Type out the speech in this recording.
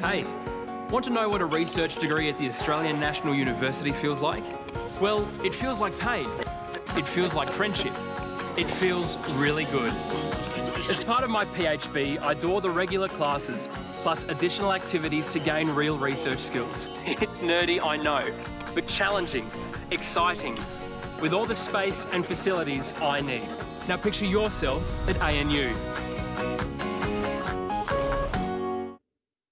Hey, want to know what a research degree at the Australian National University feels like? Well, it feels like pain. It feels like friendship. It feels really good. As part of my PhD, I do all the regular classes, plus additional activities to gain real research skills. It's nerdy, I know, but challenging, exciting, with all the space and facilities I need. Now picture yourself at ANU.